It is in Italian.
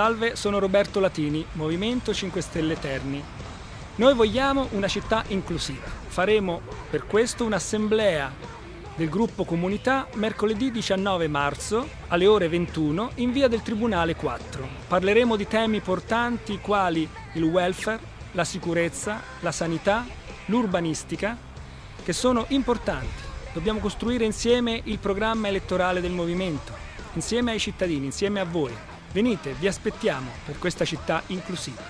Salve, sono Roberto Latini, Movimento 5 Stelle Terni. Noi vogliamo una città inclusiva. Faremo per questo un'assemblea del gruppo Comunità mercoledì 19 marzo alle ore 21 in via del Tribunale 4. Parleremo di temi portanti quali il welfare, la sicurezza, la sanità, l'urbanistica, che sono importanti. Dobbiamo costruire insieme il programma elettorale del movimento, insieme ai cittadini, insieme a voi. Venite, vi aspettiamo per questa città inclusiva.